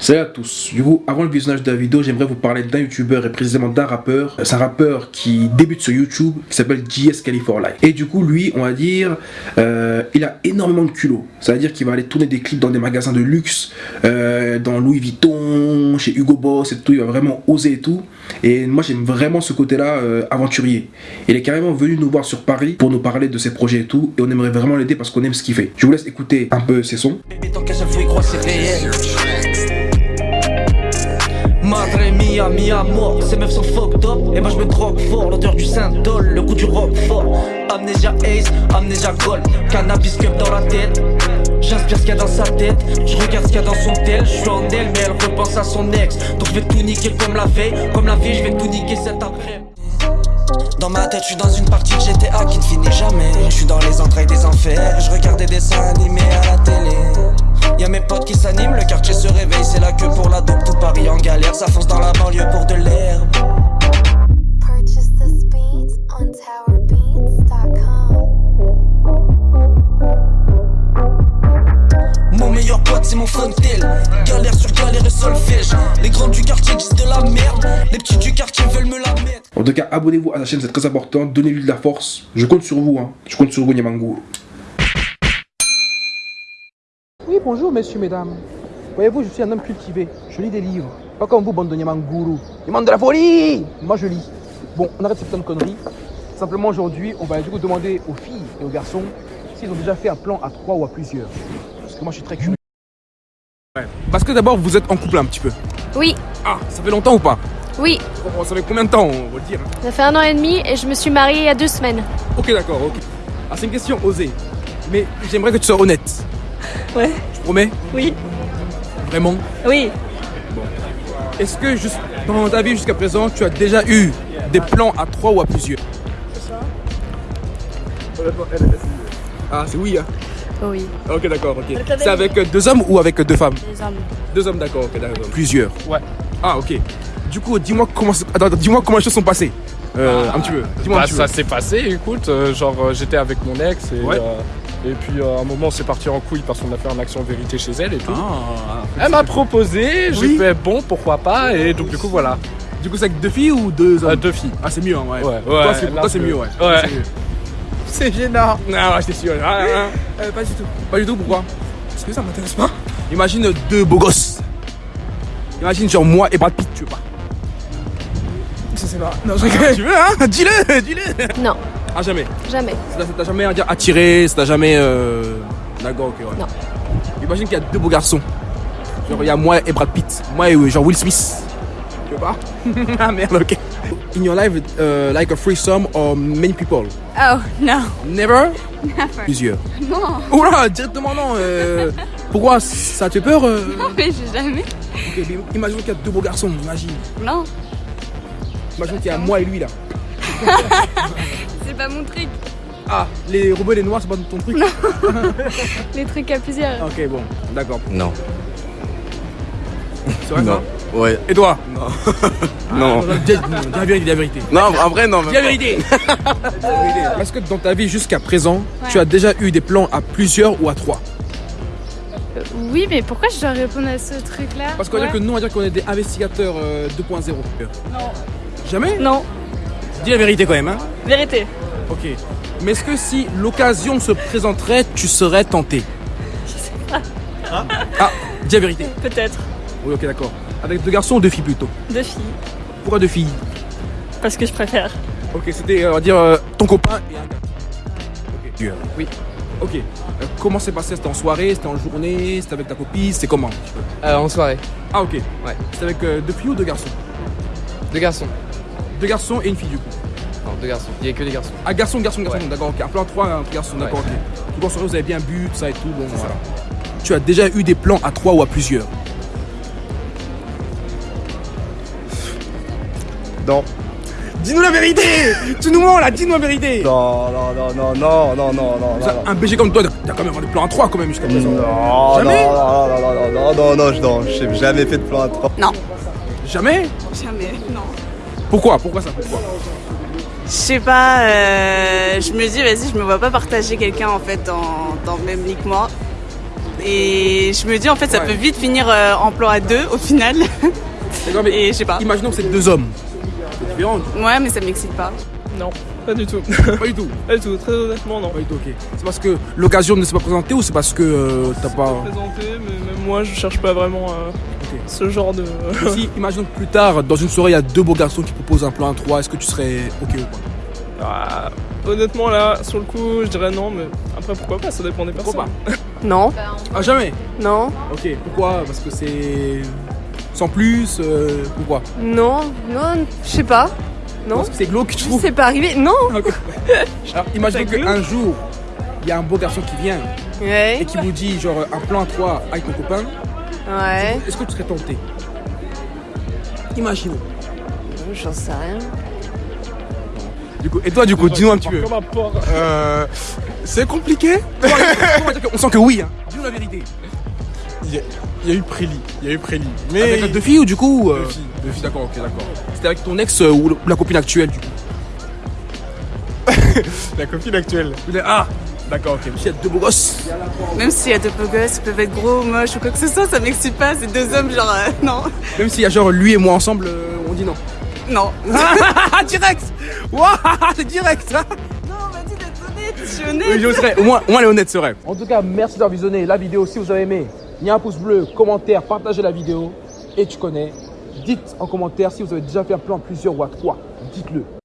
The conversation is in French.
Salut à tous, du coup avant le visionnage de la vidéo j'aimerais vous parler d'un youtubeur et précisément d'un rappeur. C'est un rappeur qui débute sur YouTube qui s'appelle JS California Et du coup lui on va dire euh, il a énormément de culot. Ça veut dire qu'il va aller tourner des clips dans des magasins de luxe euh, Dans Louis Vuitton, chez Hugo Boss et tout. Il va vraiment oser et tout. Et moi j'aime vraiment ce côté là euh, aventurier. Il est carrément venu nous voir sur Paris pour nous parler de ses projets et tout. Et on aimerait vraiment l'aider parce qu'on aime ce qu'il fait. Je vous laisse écouter un peu ses sons Madre mia, mi amour, ces meufs sont fucked up. Et moi je me drogue fort, l'odeur du Saint-Dol, le goût du rock fort Amnesia Ace, Amnesia Gold, cannabis cup dans la tête. J'inspire ce qu'il y a dans sa tête, je regarde ce qu'il y a dans son tel. Je suis en elle mais elle repense à son ex. Donc je vais tout niquer comme la veille, comme la vie je vais tout niquer cet après dans ma tête, je suis dans une partie GTA qui ne finit jamais. Je suis dans les entrailles des enfers. Je regarde des dessins animés à la télé. Y'a mes potes qui s'animent, le quartier se réveille, c'est la queue pour la dope, tout Paris en galère, ça fonce dans la banlieue pour de l'herbe. Mon meilleur pote c'est mon fontel Galère sur galère et solfège Les grands du quartier disent de la merde. Les petits du quartier veulent me la mettre. En tout cas abonnez-vous à la chaîne c'est très important. Donnez-lui de la force. Je compte sur vous hein. Je compte sur vous Nyamangou Oui, bonjour, messieurs, mesdames. Voyez-vous, je suis un homme cultivé. Je lis des livres. Pas comme vous, bande de Nyamanguru. Demande de la folie Moi, je lis. Bon, on arrête cette de conneries. Simplement, aujourd'hui, on va du coup demander aux filles et aux garçons s'ils ont déjà fait un plan à trois ou à plusieurs. Parce que moi, je suis très curieux. Parce que d'abord, vous êtes en couple un petit peu. Oui, Ah, ça fait longtemps ou pas? Oui. Oh, Ça fait combien de temps, on va le dire? Ça fait un an et demi et je me suis mariée il y a deux semaines. Ok, d'accord, ok. Ah, c'est une question osée. Mais j'aimerais que tu sois honnête. Ouais, Tu promets oui, Vraiment oui. Est-ce que juste dans ta vie jusqu'à présent, tu as déjà eu des plans à trois ou à plusieurs? Ah, c'est oui, hein Oui, Ok, d'accord, ok. C'est avec deux hommes ou avec deux femmes? Les hommes. Deux hommes, d'accord, ok, d'accord. Plusieurs Ouais. Ah, ok. Du coup, dis-moi comment, dis-moi comment les choses sont passées. Euh, un petit peu. Dis-moi un Bah, petit ça s'est passé, écoute, euh, genre euh, j'étais avec mon ex et, Ouais. Et puis euh, à un moment c'est parti en couille parce qu'on a fait un action vérité chez elle et tout. Ah, Elle m'a proposé, j'ai Oui. fait bon pourquoi pas et donc du coup voilà, Du coup, c'est avec deux filles ou deux hommes? Euh, deux filles. Ah, c'est mieux, hein, ouais. Ouais, ouais, c'est, toi, c'est c'est- mieux, ouais. Ouais. C'est mieux. C'est gênant. Ah, ouais, j'étais sûr. Ah, ah, ah. Euh, pas du tout. Pas du tout, pourquoi? Parce que ça m'intéresse pas. Imagine deux beaux gosses. Imagine, genre moi et Brad Pitt, tu veux pas Je sais pas. Non, je rigole. tu veux, hein? Dis-le, dis-le. Non, Ah, jamais. jamais. Ça t'a jamais attiré, ça t'a jamais. Euh... D'accord, ok, ouais. Non. Imagine qu'il y a deux beaux garçons. Genre, il y a moi et Brad Pitt. Moi et euh, genre Will Smith. Tu veux pas? Ah merde, ok. In your life, uh, like a threesome or many people? Oh, no. Never? Never. Plusieurs. Non, Oula, directement non. euh, pourquoi Ça te fait peur euh? Mais j'ai jamais. Ok, mais Imagine qu'il y a deux beaux garçons, imagine. Non, Imagine qu'il y a moi et lui là. c'est pas mon truc. Ah, les robots et les noirs, c'est pas ton truc Les trucs à plusieurs. Ok, bon, d'accord. Non. C'est vrai Non. ça Ouais. Et toi Non. Dis dis- dis la vérité, dis la vérité. Non, en vrai, non. Dis la vérité Dis la vérité. Est-ce que dans ta vie jusqu'à présent, tu as déjà eu des plans à plusieurs ou à trois Euh, oui, mais pourquoi je dois répondre à ce truc-là Parce qu'on va dire que Ouais. nous, on va dire qu'on est des investigateurs euh, 2.0. Non. Jamais? Non, Dis la vérité quand même, hein vérité. Ok. Mais est-ce que si l'occasion se présenterait, tu serais tenté? Ah, dis la vérité. Peut-être. Oui, ok, d'accord. Avec deux garçons ou deux filles plutôt? Deux filles. Pourquoi deux filles? Parce que je préfère. Ok, c'était, on va dire, euh, ton copain et un gars. Ok. Oui. Ok. Euh, comment s'est passé? C'était en soirée C'était en journée C'était avec ta copine C'était comment? Euh, en soirée. Ah, ok. Ouais. C'était avec euh, deux filles ou deux garçons? Deux garçons. Deux garçons et une fille du coup. Non, deux garçons. Il y a que des garçons. Ah, garçon, garçon, garçon. Ouais. D'accord, ok. Un plan 3, un garçon, d'accord, ok. Coup, en soirée, vous avez bien bu, tout ça et tout. Bon, voilà. Tu as déjà eu des plans à trois ou à plusieurs Non. Dis-nous la vérité Tu nous mens là, dis-nous la vérité Non, non, non, non, non, non, non, non, Ça, Un BG comme toi, t'as quand même des plans à trois quand même jusqu'à présent. Non, Jamais non, non, non, non, non, non, non, je- non, j'ai jamais fait de plan à trois. Non. Jamais Jamais, non. Pourquoi? Pourquoi ça? Pourquoi? Je sais pas, euh, je me dis, vas-y, je me vois pas partager quelqu'un en fait dans, dans le même lit que moi. Et je me dis, en fait, ça Ouais. peut vite finir euh, en plan à deux au final. D'accord, mais Et je sais pas. imaginons que c'est deux hommes. C'est différent. Ouais, mais ça m'excite pas. Non, pas du tout. Pas du tout. pas du tout, très honnêtement, non. Pas du tout, ok. C'est parce que l'occasion ne s'est pas présentée ou c'est parce que euh, t'as pas. présenté, mais même moi, je cherche pas vraiment euh, ce genre de. Si, imaginons que plus tard, dans une soirée, il y a deux beaux garçons qui proposent un plan à 3, est-ce que tu serais ok ou pas? Ah, honnêtement, là, sur le coup, je dirais non, mais après, pourquoi pas, ça dépend des personnes. Pourquoi pas? Non, Ah, jamais? Non, Ok, pourquoi? Parce que c'est. Sans plus euh, Pourquoi? Non, non, je sais pas. Non, Parce que c'est glauque, tu trouves c'est pas arrivé. Non. Alors, imaginons C'est qu'un jour, il y a un beau garçon qui vient et qui vous dit, genre, un plan à 3 avec ton copain, ouais. est-ce que tu serais tenté? Imaginons. J'en sais rien. Du coup, et toi, du coup, dis-nous un petit peu. Euh, c'est compliqué? On sent que oui, hein? Dis-nous la vérité. Il y, a- eu Préli. Il y a eu Préli. Mais Avec deux filles ou du coup euh, Deux filles, deux filles. D'accord, ok, d'accord. C'était avec ton ex euh, ou la copine actuelle du coup la copine actuelle. Ah D'accord, ok. Mais s'il y a deux beaux gosses. Même s'il y a deux beaux gosses, ils peuvent être gros, moches ou quoi que ce soit, ça m'excite pas. C'est deux hommes, genre, euh, non. Même s'il y a genre lui et moi ensemble, euh, on dit non. Non. Direct Waouh, c'est direct hein Non, dit d'être honnête, je suis Oui, honnête. j'oserais. Au moins, au moins, elle est honnête, c'est vrai. En tout cas, merci d'avoir visionné la vidéo. Si vous avez aimé, il y a un pouce bleu, commentaire, partagez la vidéo. Et tu connais. Dites en commentaire si vous avez déjà fait un plan plusieurs ou à trois. Dites-le.